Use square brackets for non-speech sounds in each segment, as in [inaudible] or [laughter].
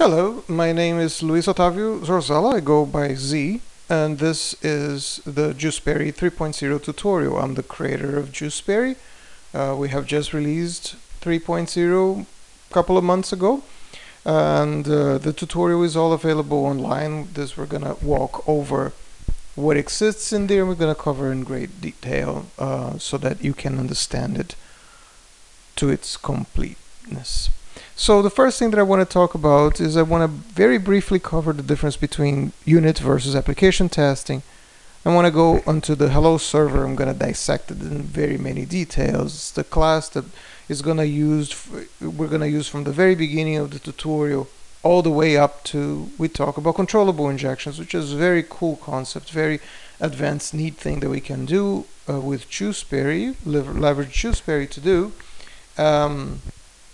Hello, my name is Luis Otavio Zorzella, I go by Z, and this is the GuiceBerry 3.0 tutorial. I'm the creator of GuiceBerry. Uh, we have just released 3.0 a couple of months ago, and uh, the tutorial is all available online. This we're gonna walk over what exists in there, we're gonna cover in great detail uh, so that you can understand it to its completeness. So the first thing that I want to talk about is I want to very briefly cover the difference between unit versus application testing. I want to go onto the hello server. I'm going to dissect it in very many details. It's the class that is going to use we're going to use from the very beginning of the tutorial all the way up to we talk about controllable injections, which is a very cool concept, very advanced, neat thing that we can do uh, with GuiceBerry, leverage GuiceBerry to do. Um,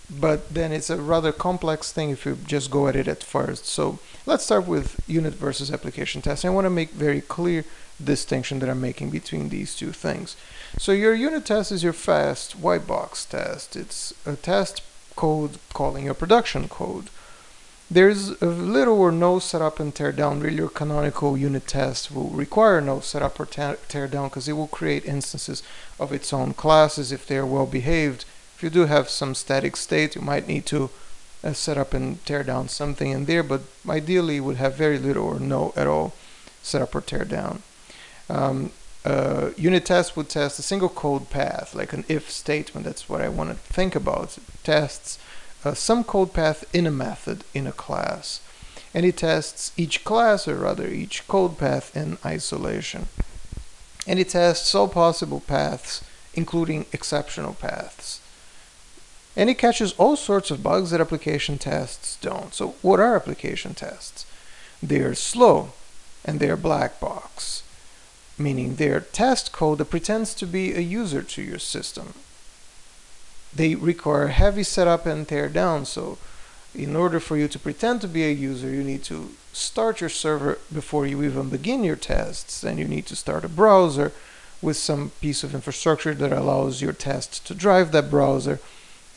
but then it's a rather complex thing if you just go at it at first. So let's start with unit versus application testing. I want to make very clear distinction that I'm making between these two things. So your unit test is your fast white box test. It's a test code calling your production code. There's little or no setup and tear down. Really, your canonical unit test will require no setup or tear down because it will create instances of its own classes if they are well behaved if you do have some static state, you might need to uh, set up and tear down something in there, but ideally would have very little or no at all set up or tear down. Um, uh, unit test would test a single code path, like an if statement. That's what I want to think about. It tests uh, some code path in a method in a class. And it tests each class, or rather each code path in isolation. And it tests all possible paths, including exceptional paths. And it catches all sorts of bugs that application tests don't. So what are application tests? They're slow and they're black box, meaning they're test code that pretends to be a user to your system. They require heavy setup and tear down, so in order for you to pretend to be a user, you need to start your server before you even begin your tests. and you need to start a browser with some piece of infrastructure that allows your test to drive that browser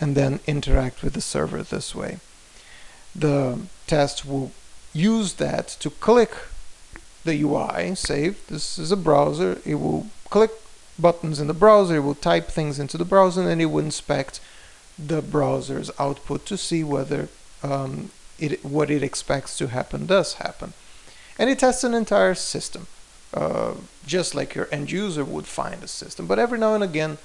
and then interact with the server this way. The test will use that to click the UI, save, this is a browser, it will click buttons in the browser, it will type things into the browser, and it will inspect the browser's output to see whether um, it, what it expects to happen does happen. And it tests an entire system, uh, just like your end user would find a system. But every now and again,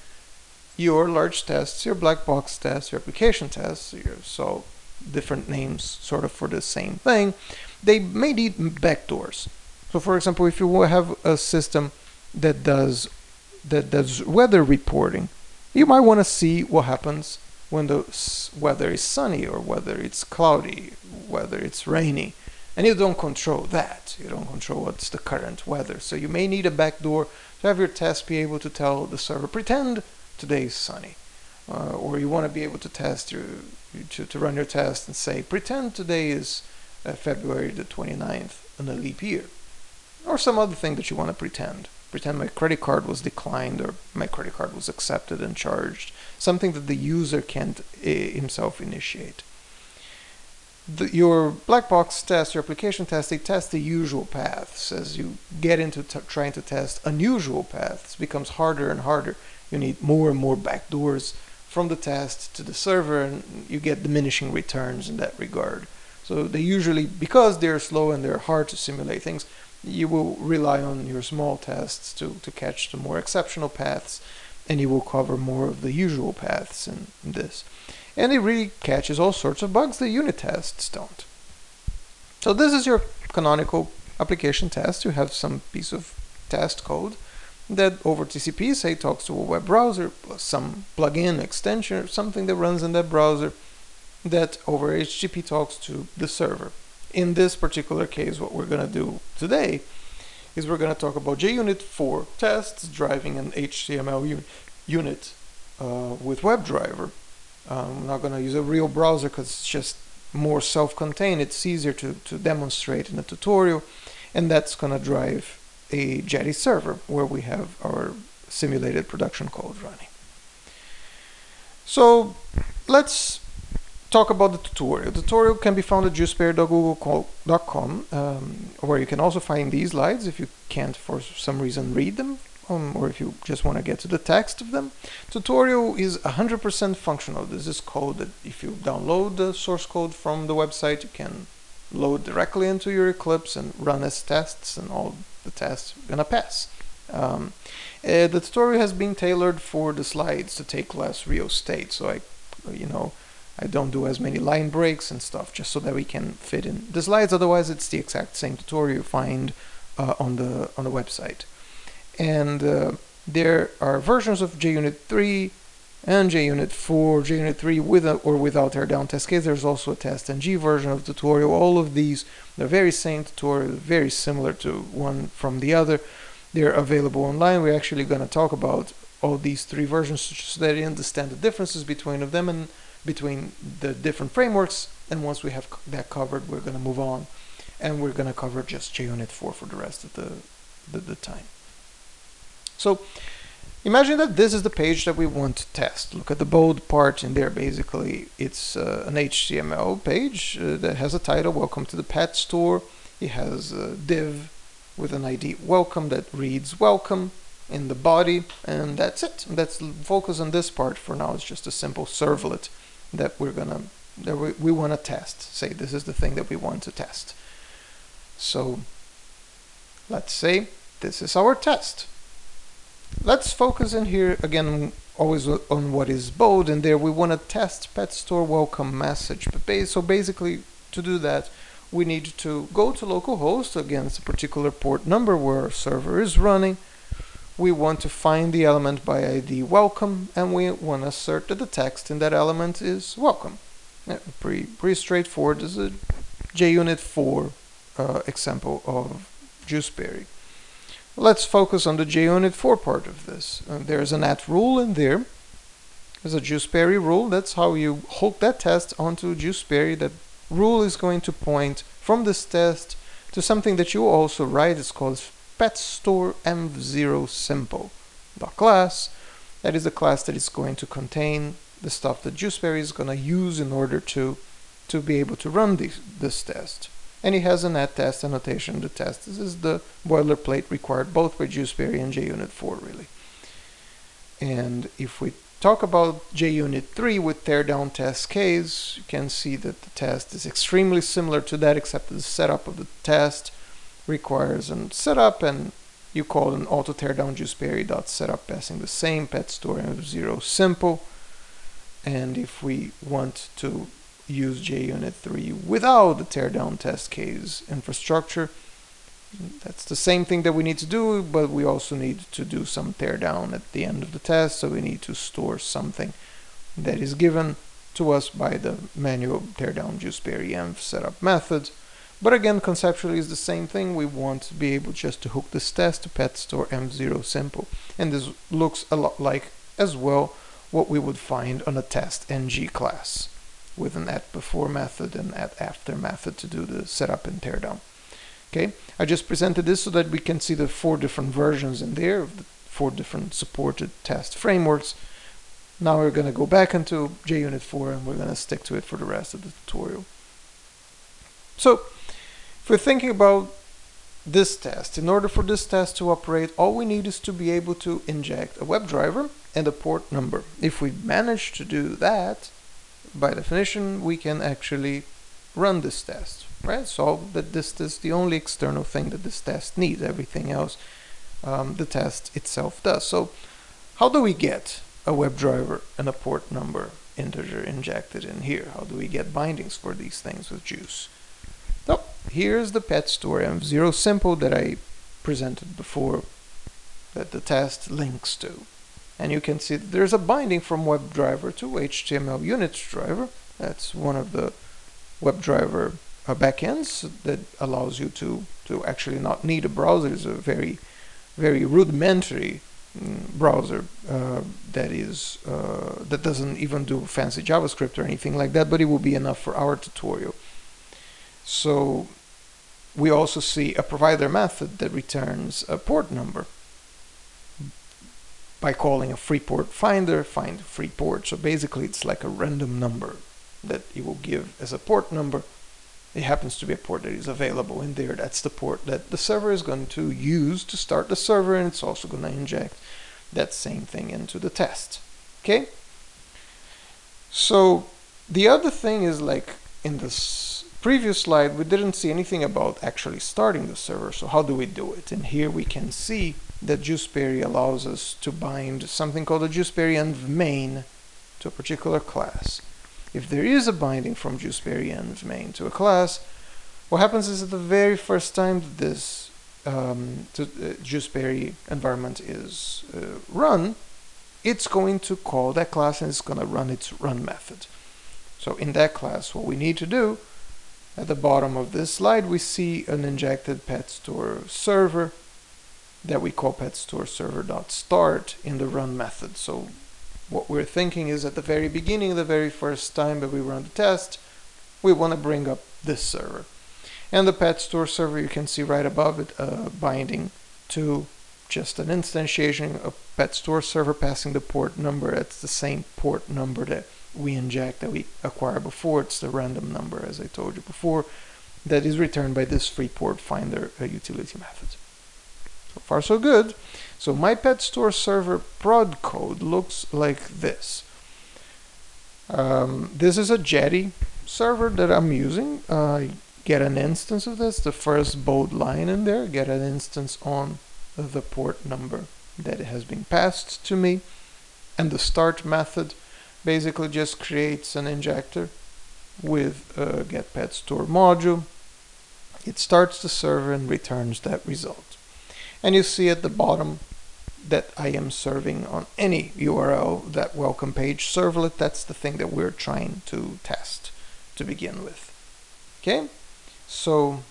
your large tests, your black box tests, your application tests, your, so different names sort of for the same thing, they may need backdoors. So for example, if you have a system that does that does weather reporting, you might want to see what happens when the weather is sunny or whether it's cloudy, whether it's rainy. And you don't control that. You don't control what's the current weather. So you may need a backdoor to have your test be able to tell the server, pretend today is sunny. Uh, or you want to be able to test your, to, to run your test and say, pretend today is uh, February the 29th in a leap year. Or some other thing that you want to pretend. Pretend my credit card was declined or my credit card was accepted and charged. Something that the user can't uh, himself initiate. The, your black box test, your application test, they test the usual paths. As you get into trying to test unusual paths, becomes harder and harder you need more and more backdoors from the test to the server and you get diminishing returns in that regard. So they usually, because they're slow and they're hard to simulate things, you will rely on your small tests to, to catch the more exceptional paths and you will cover more of the usual paths in, in this. And it really catches all sorts of bugs that unit tests don't. So this is your canonical application test. You have some piece of test code that over TCP say talks to a web browser plus some plugin extension or something that runs in that browser that over HTTP talks to the server. In this particular case, what we're going to do today is we're going to talk about JUnit for tests driving an HTML unit uh, with WebDriver. Um, I'm not going to use a real browser because it's just more self-contained. It's easier to, to demonstrate in a tutorial and that's going to drive a Jetty server where we have our simulated production code running. So let's talk about the tutorial. The tutorial can be found at guiceberry.google.com, um, where you can also find these slides if you can't for some reason read them, um, or if you just want to get to the text of them. Tutorial is 100% functional. This is code that if you download the source code from the website, you can load directly into your Eclipse and run as tests, and all the tests are gonna pass. Um, uh, the tutorial has been tailored for the slides to take less real estate, so I, you know, I don't do as many line breaks and stuff just so that we can fit in the slides. Otherwise, it's the exact same tutorial you find uh, on the on the website. And uh, there are versions of JUnit 3 and JUnit 4, JUnit 3 with a, or without teardown test case. There's also a TestNG version of the tutorial. All of these, the very same tutorial, very similar to one from the other. They're available online. We're actually going to talk about all these three versions so that you understand the differences between of them and between the different frameworks and once we have that covered we're going to move on and we're going to cover just JUnit 4 for the rest of the, the, the, time. So imagine that this is the page that we want to test. Look at the bold part in there basically it's uh, an HTML page uh, that has a title welcome to the pet store. It has a div with an ID welcome that reads welcome in the body and that's it. Let's focus on this part for now. It's just a simple servlet that we're gonna that we, we want to test say this is the thing that we want to test so let's say this is our test let's focus in here again always on what is bold and there we want to test pet store welcome message But so basically to do that we need to go to localhost against a particular port number where our server is running we want to find the element by ID welcome and we want to assert that the text in that element is welcome. Yeah, pretty, pretty straightforward. This is a JUnit 4 uh, example of GuiceBerry. Let's focus on the JUnit 4 part of this. Uh, there's an at rule in there. There's a GuiceBerry rule. That's how you hook that test onto GuiceBerry. That rule is going to point from this test to something that you also write. It's called pet store m0 simple the class that is the class that is going to contain the stuff that GuiceBerry is going to use in order to to be able to run this, this test and it has an at test annotation the test. This is the boilerplate required both by GuiceBerry and JUnit 4 really. And if we talk about JUnit 3 with teardown test case you can see that the test is extremely similar to that except the setup of the test requires a setup and you call an auto teardown guiceberry.setup passing the same pet store of zero simple. And if we want to use JUnit 3 without the teardown test case infrastructure that's the same thing that we need to do but we also need to do some teardown at the end of the test so we need to store something that is given to us by the manual teardown guiceberry env setup method but again, conceptually is the same thing. We want to be able just to hook this test to pet store m0 simple. And this looks a lot like as well what we would find on a TestNG class with an at before method and at after method to do the setup and teardown. Okay, I just presented this so that we can see the four different versions in there the four different supported test frameworks. Now we're going to go back into JUnit 4 and we're going to stick to it for the rest of the tutorial. So if we're thinking about this test, in order for this test to operate, all we need is to be able to inject a WebDriver and a port number. If we manage to do that, by definition, we can actually run this test, right? So that this is the only external thing that this test needs. Everything else, um, the test itself does. So how do we get a WebDriver and a port number integer injected in here? How do we get bindings for these things with Guice? So here's the pet of Zero Simple that I presented before that the test links to. And you can see there's a binding from WebDriver to HtmlUnit driver. That's one of the WebDriver uh, backends that allows you to, to actually not need a browser. It's a very, very rudimentary mm, browser uh, that is uh, that doesn't even do fancy JavaScript or anything like that, but it will be enough for our tutorial. So we also see a provider method that returns a port number by calling a free port finder, find free port. So basically it's like a random number that it will give as a port number. It happens to be a port that is available in there. That's the port that the server is going to use to start the server, and it's also going to inject that same thing into the test. Okay? So the other thing is like in this previous slide, we didn't see anything about actually starting the server. So how do we do it? And here we can see that GuiceBerry allows us to bind something called a GuiceBerry env main to a particular class. If there is a binding from env main to a class, what happens is that the very first time that this um, to, uh, GuiceBerry environment is uh, run, it's going to call that class and it's going to run its run method. So in that class, what we need to do, at the bottom of this slide, we see an injected pet store server that we call pet store server.start in the run method. So what we're thinking is at the very beginning, the very first time that we run the test, we want to bring up this server. And the pet store server, you can see right above it, uh, binding to just an instantiation of pet store server passing the port number. It's the same port number that we inject that we acquire before. It's the random number, as I told you before, that is returned by this free port finder uh, utility method. So far so good. So my pet store server prod code looks like this. Um, this is a Jetty server that I'm using. Uh, get an instance of this, the first bold line in there, get an instance on the port number that has been passed to me. And the start method basically just creates an injector with a get pet store module. It starts the server and returns that result. And you see at the bottom that I am serving on any URL that welcome page servlet. That's the thing that we're trying to test to begin with. Okay, so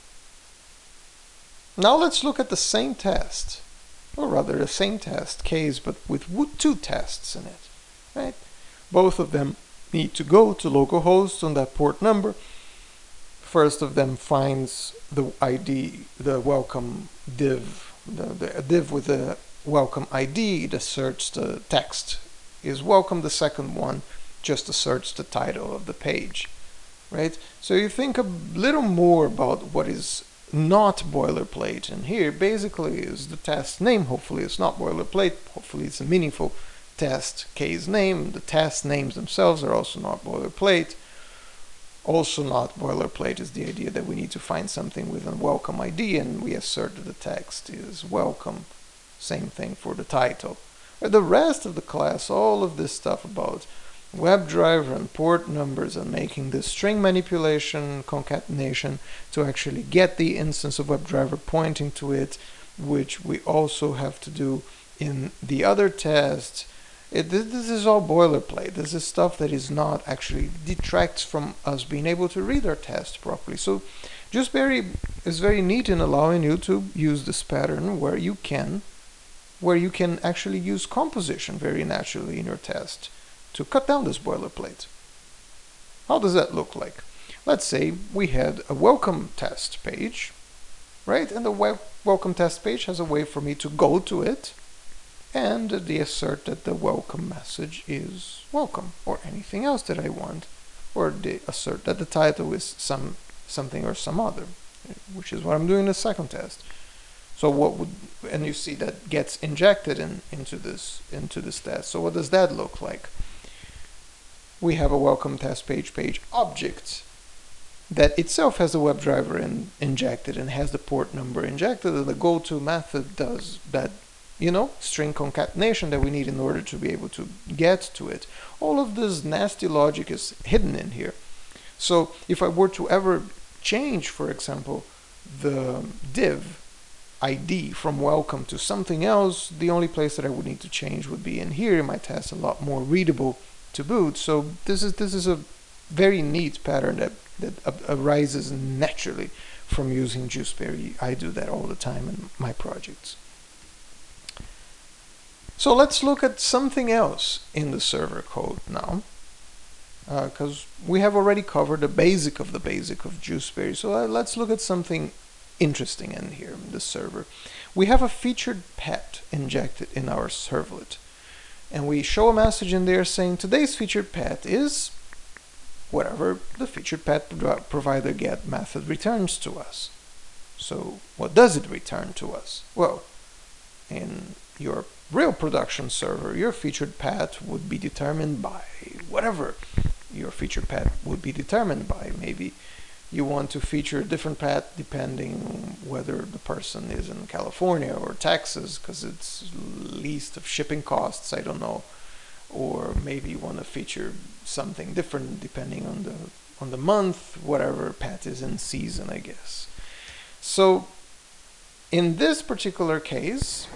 now let's look at the same test, or rather the same test case, but with two tests in it, right? Both of them need to go to localhost on that port number. First of them finds the ID, the welcome div, the, the div with the welcome ID, it asserts the text is welcome. The second one just asserts the title of the page, right? So you think a little more about what is not boilerplate. And here basically is the test name. Hopefully it's not boilerplate. Hopefully it's a meaningful test case name. The test names themselves are also not boilerplate. Also not boilerplate is the idea that we need to find something with a welcome ID and we assert that the text is welcome. Same thing for the title. The rest of the class, all of this stuff about WebDriver and port numbers and making the string manipulation concatenation to actually get the instance of WebDriver pointing to it, which we also have to do in the other test. It, this is all boilerplate. This is stuff that is not actually detracts from us being able to read our test properly. So GuiceBerry is very neat in allowing you to use this pattern where you can, where you can actually use composition very naturally in your test to cut down this boilerplate. How does that look like? Let's say we had a welcome test page, right? And the welcome test page has a way for me to go to it and they assert that the welcome message is welcome or anything else that I want or they assert that the title is some something or some other which is what I'm doing in the second test. So what would and you see that gets injected in into this into this test. So what does that look like? We have a welcome test page page object that itself has a WebDriver in, injected and has the port number injected and the goto method does that you know string concatenation that we need in order to be able to get to it all of this nasty logic is hidden in here so if I were to ever change for example the div ID from welcome to something else the only place that I would need to change would be in here in my test a lot more readable to boot. So this is this is a very neat pattern that that arises naturally from using GuiceBerry. I do that all the time in my projects. So let's look at something else in the server code now, because uh, we have already covered the basic of the basic of GuiceBerry. So uh, let's look at something interesting in here in the server. We have a featured pet injected in our servlet and we show a message in there saying today's featured pet is whatever the featured pet provider get method returns to us. So what does it return to us? Well, in your real production server, your featured path would be determined by whatever your featured path would be determined by. Maybe you want to feature a different path depending whether the person is in California or Texas because it's least of shipping costs, I don't know. Or maybe you want to feature something different depending on the on the month, whatever path is in season, I guess. So in this particular case,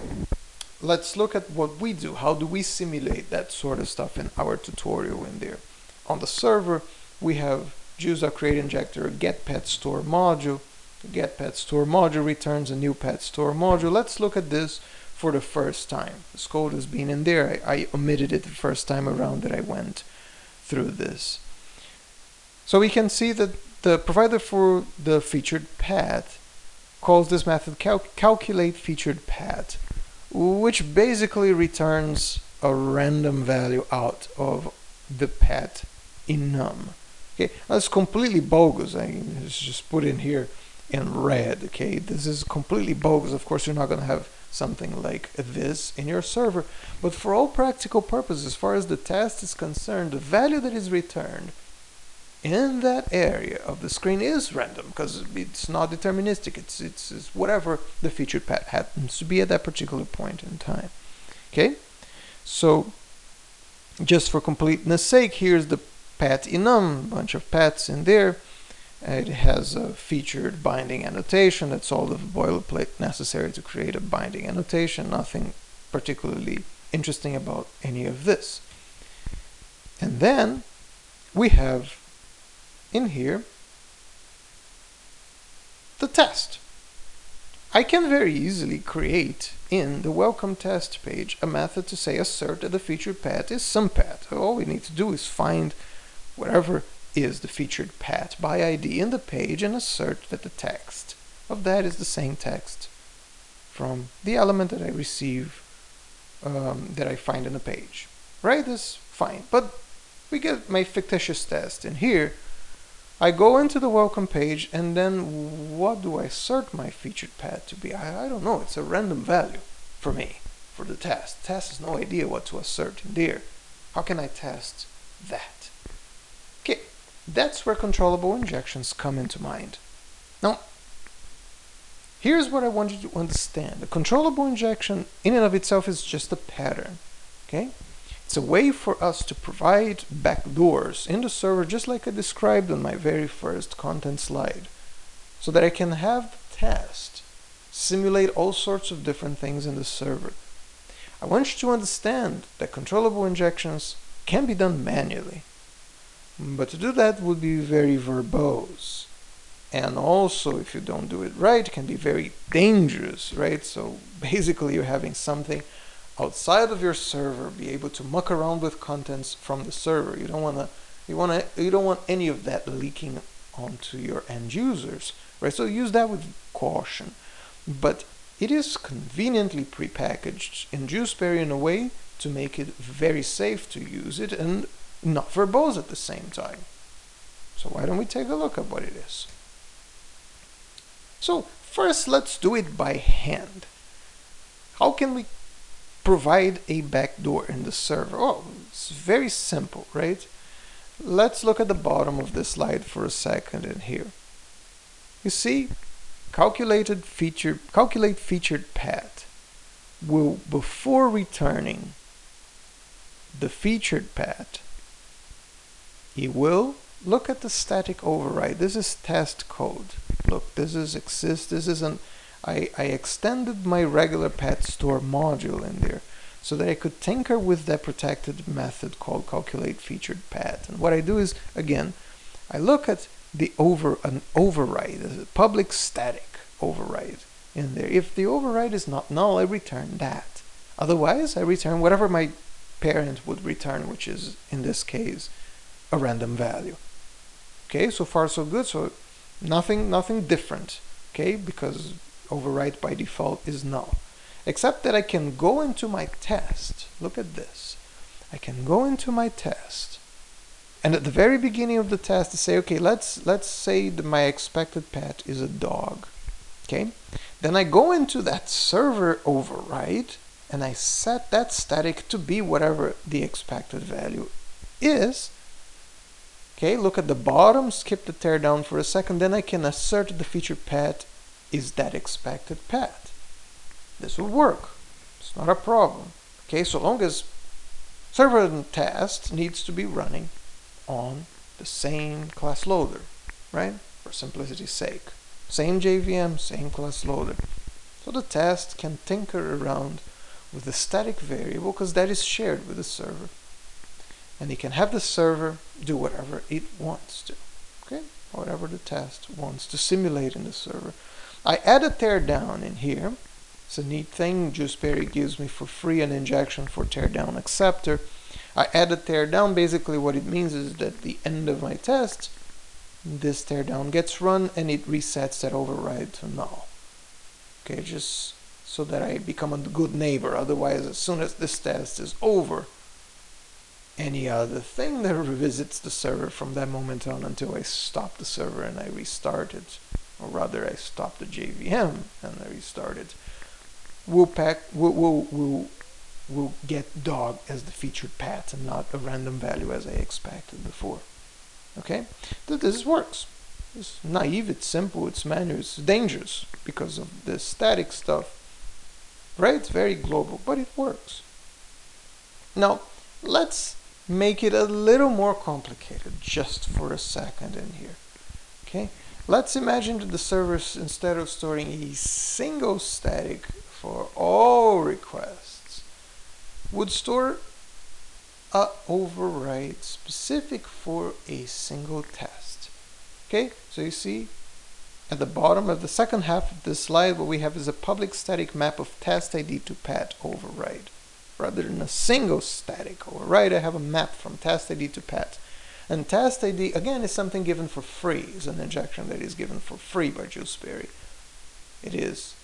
let's look at what we do. How do we simulate that sort of stuff in our tutorial in there? On the server, we have JUSA create injector get pet store module. Get pet store module returns a new pet store module. Let's look at this for the first time. This code has been in there. I, I omitted it the first time around that I went through this. So we can see that the provider for the featured path calls this method cal calculate featured path, which basically returns a random value out of the path enum. Okay, that's completely bogus. I mean, it's just put in here in red. Okay, this is completely bogus. Of course, you're not going to have something like this in your server, but for all practical purposes, as far as the test is concerned, the value that is returned in that area of the screen is random because it's not deterministic. It's, it's, it's whatever the featured path happens to be at that particular point in time. Okay, so just for completeness sake, here's the path enum, bunch of paths in there. It has a featured binding annotation. That's all the boilerplate necessary to create a binding annotation. Nothing particularly interesting about any of this. And then we have in here the test. I can very easily create in the welcome test page a method to say assert that the featured path is some path. All we need to do is find whatever is the featured path by ID in the page and assert that the text of that is the same text from the element that I receive um, that I find in the page. Right? That's fine. But we get my fictitious test in here. I go into the welcome page and then what do I assert my featured pad to be? I, I don't know. It's a random value for me for the test. Test has no idea what to assert in there. How can I test that? Okay, that's where controllable injections come into mind. Now, here's what I want you to understand. A controllable injection in and of itself is just a pattern, okay? It's a way for us to provide backdoors in the server just like I described on my very first content slide so that I can have the test simulate all sorts of different things in the server. I want you to understand that controllable injections can be done manually. But to do that would be very verbose. And also, if you don't do it right, it can be very dangerous, right? So basically you're having something outside of your server be able to muck around with contents from the server. You don't want to you want to you don't want any of that leaking onto your end users, right? So use that with caution. But it is conveniently prepackaged in GuiceBerry in a way to make it very safe to use it and not verbose at the same time. So why don't we take a look at what it is? So first let's do it by hand. How can we provide a backdoor in the server? Oh, it's very simple, right? Let's look at the bottom of this slide for a second in here. You see, calculated feature, calculate featured path will, before returning the featured path, he will look at the static override. This is test code. Look, this is exist. This is an I, I extended my regular pet store module in there so that I could tinker with that protected method called calculate featured path. And what I do is again, I look at the over an override, a public static override in there. If the override is not null, I return that. Otherwise, I return whatever my parent would return, which is in this case a random value. Okay, so far so good. So nothing, nothing different. Okay, because overwrite by default is null. Except that I can go into my test. Look at this. I can go into my test And at the very beginning of the test, I say, okay, let's let's say that my expected pet is a dog. Okay, then I go into that server override and I set that static to be whatever the expected value is. Okay, look at the bottom, skip the teardown for a second, then I can assert the feature pet is that expected path. This will work. It's not a problem. Okay, so long as server test needs to be running on the same class loader, right? For simplicity's sake. Same JVM, same class loader. So the test can tinker around with the static variable because that is shared with the server. And it can have the server do whatever it wants to. Okay? Whatever the test wants to simulate in the server. I add a teardown in here. It's a neat thing. GuiceBerry gives me for free an injection for teardown acceptor. I add a teardown. Basically what it means is that the end of my test, this teardown gets run and it resets that override to null. Okay, just so that I become a good neighbor. Otherwise, as soon as this test is over, any other thing that [laughs] revisits the server from that moment on until I stop the server and I restart it, or rather I stop the JVM and I restart it, will pack we'll, we'll, will will get dog as the featured pet and not a random value as I expected before. Okay, this works. It's naive, it's simple, it's manual, it's dangerous because of the static stuff. Right? It's very global, but it works. Now, let's make it a little more complicated just for a second in here. Okay, let's imagine that the servers, instead of storing a single static for all requests, would store a override specific for a single test. Okay, so you see at the bottom of the second half of this slide what we have is a public static map of test ID to pet override. Rather than a single static override, I have a map from test ID to pet. And test ID, again, is something given for free. It's an injection that is given for free by GuiceBerry. It is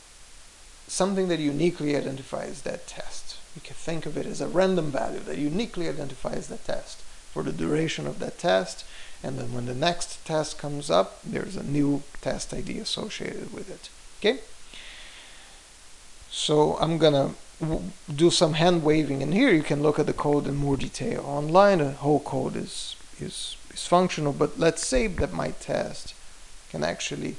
something that uniquely identifies that test. You can think of it as a random value that uniquely identifies the test for the duration of that test. And then when the next test comes up, there's a new test ID associated with it. Okay? So I'm gonna do some hand waving and here you can look at the code in more detail online the whole code is is is functional but let's say that my test can actually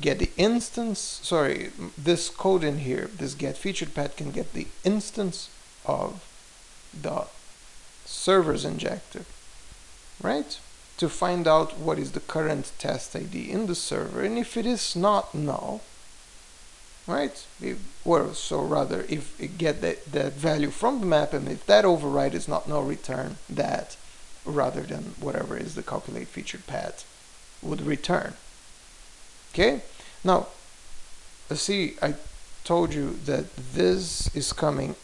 get the instance sorry this code in here this get featured pet can get the instance of the server's injector right? To find out what is the current test ID in the server and if it is not null right? Or so rather if it get that, that value from the map and if that override is not null return that rather than whatever is the calculate featured pet would return okay now uh, see I told you that this is coming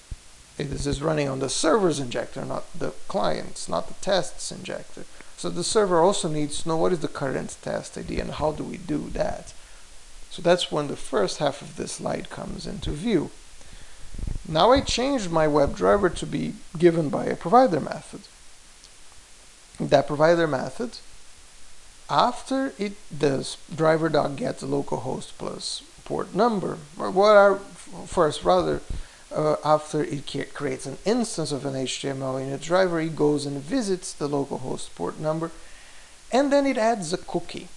eh, this is running on the server's injector not the client's not the test's injector so the server also needs to know what is the current test ID and how do we do that so that's when the first half of this slide comes into view. Now I changed my WebDriver to be given by a provider method. That provider method, after it does driver dot get localhost plus port number, or what are first rather uh, after it creates an instance of an HTML in a driver, it goes and visits the localhost port number, and then it adds a cookie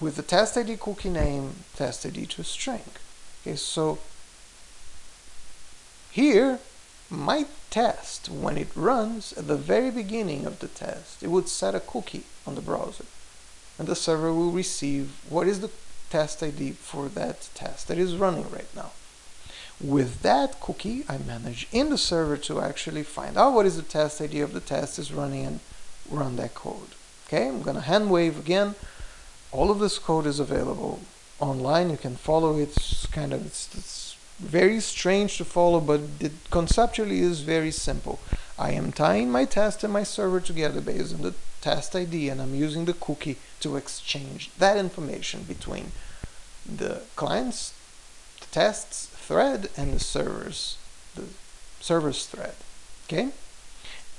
with the test ID cookie name, test ID to string. Okay, so here, my test, when it runs at the very beginning of the test, it would set a cookie on the browser. And the server will receive what is the test ID for that test that is running right now. With that cookie, I manage in the server to actually find out what is the test ID of the test is running and run that code. Okay, I'm going to hand wave again all of this code is available online. You can follow it. It's kind of it's, it's very strange to follow, but it conceptually is very simple. I am tying my test and my server together based on the test ID, and I'm using the cookie to exchange that information between the client's the tests thread and the server's the server's thread. Okay,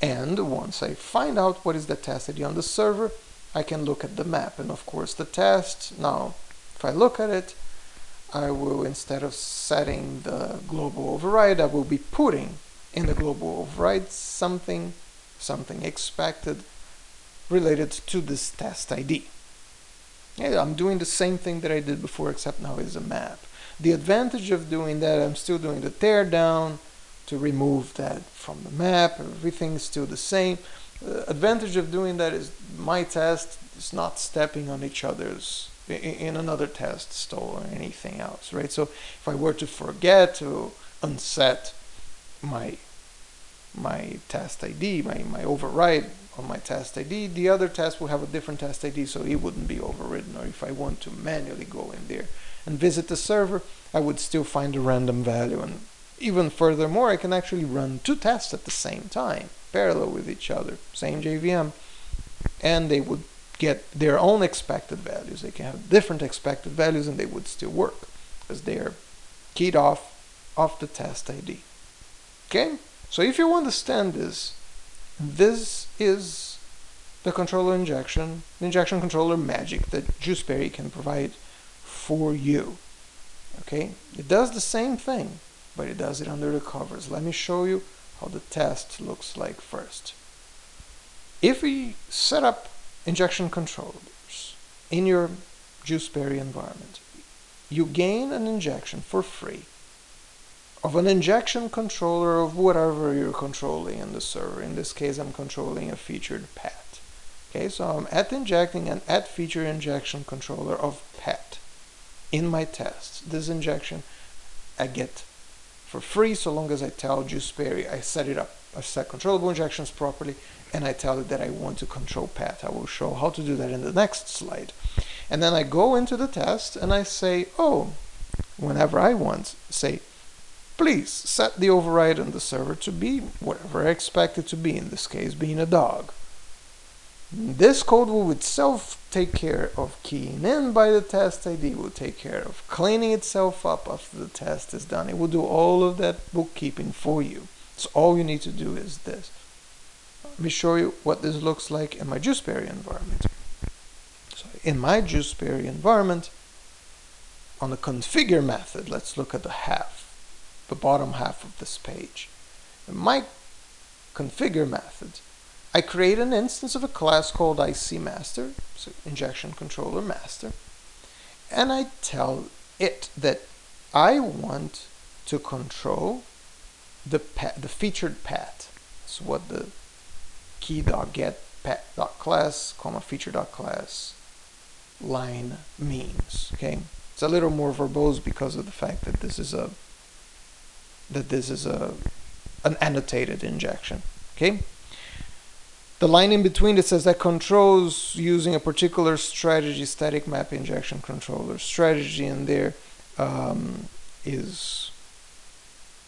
And once I find out what is the test ID on the server, I can look at the map. And of course the test, now if I look at it, I will, instead of setting the global override, I will be putting in the global override something, something expected related to this test ID. Yeah, I'm doing the same thing that I did before, except now it's a map. The advantage of doing that, I'm still doing the teardown, to remove that from the map. Everything's still the same. The advantage of doing that is my test is not stepping on each other's in another test stall or anything else, right? So if I were to forget to unset my my test ID, my, my override on my test ID, the other test will have a different test ID, so it wouldn't be overridden. Or if I want to manually go in there and visit the server, I would still find a random value and even furthermore, I can actually run two tests at the same time, parallel with each other, same JVM, and they would get their own expected values. They can have different expected values and they would still work because they are keyed off of the test ID. Okay, so if you understand this, this is the controller injection, the injection controller magic that GuiceBerry can provide for you. Okay, it does the same thing but it does it under the covers. Let me show you how the test looks like first. If we set up injection controllers in your GuiceBerry environment, you gain an injection for free of an injection controller of whatever you're controlling in the server. In this case, I'm controlling a featured pet. Okay, so I'm at injecting an at feature injection controller of pet in my test. This injection I get for free so long as I tell GuiceBerry I set it up. I set controllable injections properly and I tell it that I want to control path. I will show how to do that in the next slide. And then I go into the test and I say, oh, whenever I want, say, please set the override on the server to be whatever I expect it to be, in this case being a dog. This code will itself take care of keying in by the test ID, will take care of cleaning itself up after the test is done. It will do all of that bookkeeping for you. So all you need to do is this. Let me show you what this looks like in my GuiceBerry environment. So in my GuiceBerry environment, on the configure method, let's look at the half, the bottom half of this page. In my configure method, I create an instance of a class called IC master, so injection controller master, and I tell it that I want to control the the featured path. That's what the key.get path.class, comma feature.class line means. Okay, it's a little more verbose because of the fact that this is a that this is a an annotated injection. Okay. The line in between that says that controls using a particular strategy static map injection controller strategy in there um, is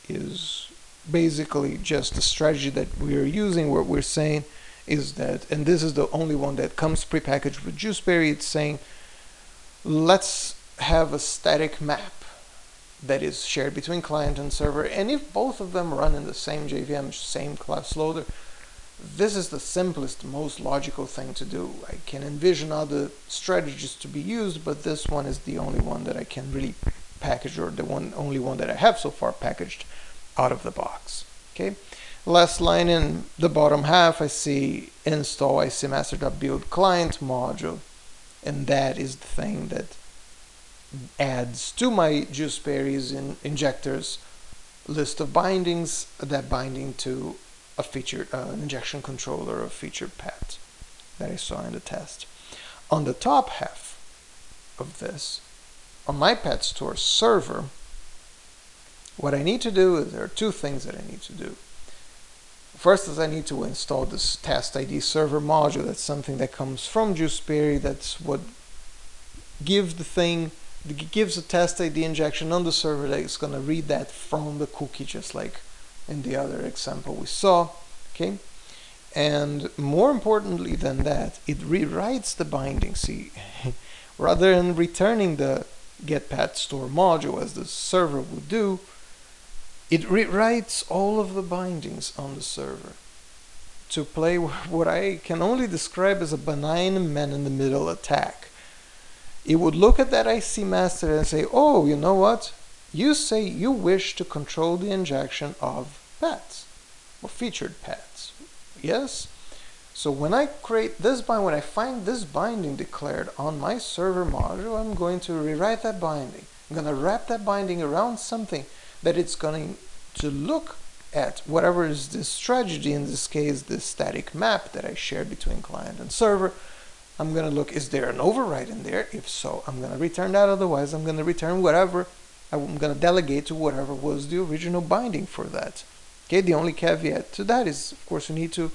is basically just the strategy that we are using. What we're saying is that, and this is the only one that comes prepackaged with GuiceBerry, it's saying let's have a static map that is shared between client and server and if both of them run in the same JVM, same class loader, this is the simplest, most logical thing to do. I can envision other strategies to be used, but this one is the only one that I can really package, or the one only one that I have so far packaged out of the box. Okay. Last line in the bottom half, I see install icmaster.build client module, and that is the thing that adds to my GuiceBerry's in injectors list of bindings, that binding to a feature, uh, an injection controller of featured path that I saw in the test. On the top half of this, on my pet store server, what I need to do is there are two things that I need to do. First is I need to install this test ID server module. That's something that comes from GuiceBerry. That's what gives the thing, gives a test ID injection on the server that is going to read that from the cookie just like in the other example we saw okay and more importantly than that it rewrites the binding see [laughs] rather than returning the get getpat store module as the server would do it rewrites all of the bindings on the server to play [laughs] what I can only describe as a benign man-in-the-middle attack. It would look at that IC master and say, oh, you know what? You say you wish to control the injection of paths or featured paths. Yes? So when I create this bind, when I find this binding declared on my server module, I'm going to rewrite that binding. I'm going to wrap that binding around something that it's going to look at whatever is this strategy, in this case, this static map that I shared between client and server. I'm going to look, is there an override in there? If so, I'm going to return that. Otherwise, I'm going to return whatever. I'm going to delegate to whatever was the original binding for that. Okay, the only caveat to that is, of course, you need to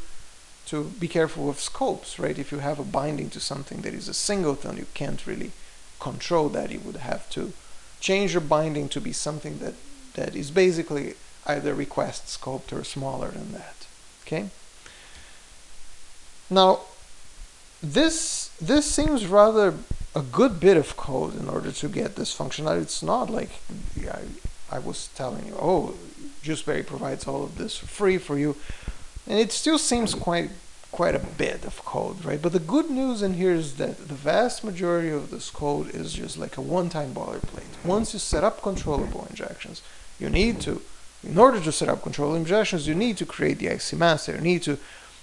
to be careful of scopes, right? If you have a binding to something that is a singleton, you can't really control that. You would have to change your binding to be something that, that is basically either request scoped or smaller than that, okay? Now, this, this seems rather a good bit of code in order to get this functionality. It's not like I, I was telling you, oh, GuiceBerry provides all of this free for you. And it still seems quite quite a bit of code, right? But the good news in here is that the vast majority of this code is just like a one-time boilerplate. Once you set up controllable injections, you need to, in order to set up controllable injections, you need to create the IcMaster, you need to,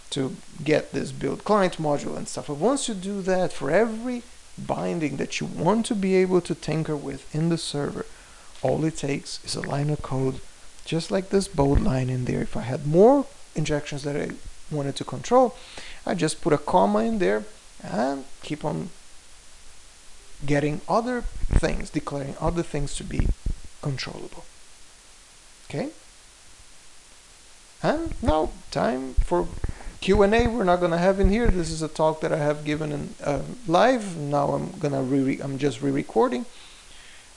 to get this build client module and stuff. But once you do that, for every binding that you want to be able to tinker with in the server, all it takes is a line of code, just like this bold line in there. If I had more injections that I wanted to control, I just put a comma in there and keep on getting other things, declaring other things to be controllable. Okay? And now time for Q&A we're not gonna have in here. This is a talk that I have given in uh, live. Now I'm gonna re I'm just re-recording.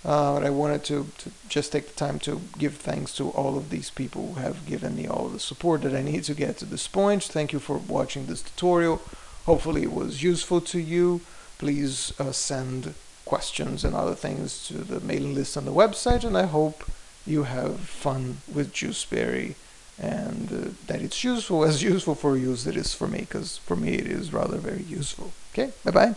Uh, but I wanted to, to, just take the time to give thanks to all of these people who have given me all the support that I need to get to this point. Thank you for watching this tutorial. Hopefully it was useful to you. Please uh, send questions and other things to the mailing list on the website and I hope you have fun with GuiceBerry and uh, that it's useful as [laughs] useful for you as it is for me because for me it is rather very useful. Okay, bye-bye.